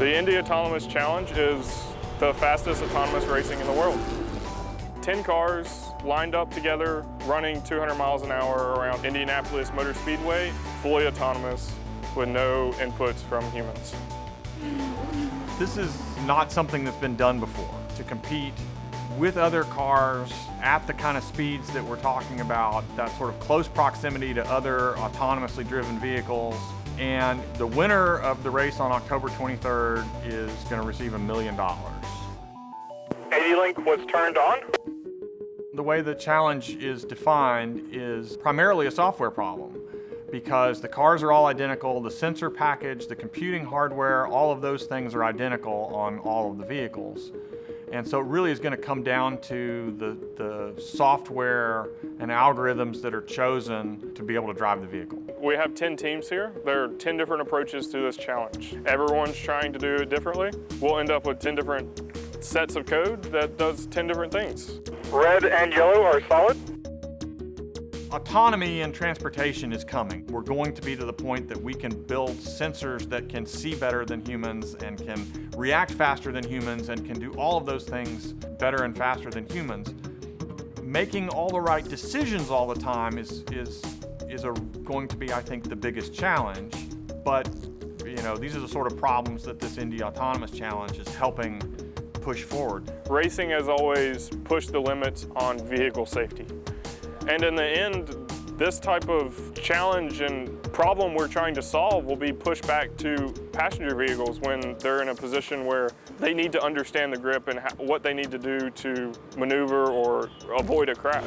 The Indy Autonomous Challenge is the fastest autonomous racing in the world. 10 cars lined up together, running 200 miles an hour around Indianapolis Motor Speedway, fully autonomous with no inputs from humans. This is not something that's been done before, to compete with other cars at the kind of speeds that we're talking about, that sort of close proximity to other autonomously driven vehicles. And the winner of the race on October 23rd is going to receive a million dollars. 80Link was turned on. The way the challenge is defined is primarily a software problem because the cars are all identical, the sensor package, the computing hardware, all of those things are identical on all of the vehicles. And so it really is going to come down to the, the software and algorithms that are chosen to be able to drive the vehicle. We have 10 teams here. There are 10 different approaches to this challenge. Everyone's trying to do it differently. We'll end up with 10 different sets of code that does 10 different things. Red and yellow are solid. Autonomy in transportation is coming. We're going to be to the point that we can build sensors that can see better than humans and can react faster than humans and can do all of those things better and faster than humans. Making all the right decisions all the time is, is, is a, going to be, I think, the biggest challenge. But, you know, these are the sort of problems that this Indy Autonomous Challenge is helping push forward. Racing has always pushed the limits on vehicle safety. And in the end, this type of challenge and problem we're trying to solve will be pushed back to passenger vehicles when they're in a position where they need to understand the grip and what they need to do to maneuver or avoid a crash.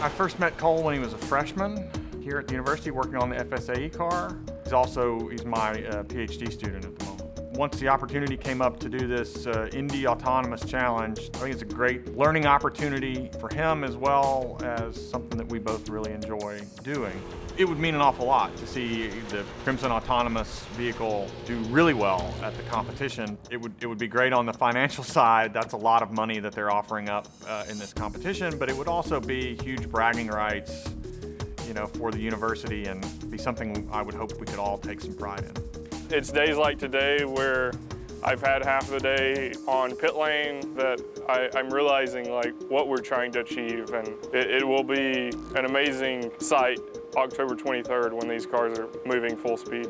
I first met Cole when he was a freshman here at the university working on the FSAE car. He's also, he's my uh, PhD student at the moment once the opportunity came up to do this uh, Indy Autonomous Challenge, I think it's a great learning opportunity for him as well as something that we both really enjoy doing. It would mean an awful lot to see the Crimson Autonomous vehicle do really well at the competition. It would, it would be great on the financial side. That's a lot of money that they're offering up uh, in this competition, but it would also be huge bragging rights you know, for the university and be something I would hope we could all take some pride in. It's days like today where I've had half the day on pit lane that I, am realizing like what we're trying to achieve and it, it will be an amazing sight October 23rd when these cars are moving full speed.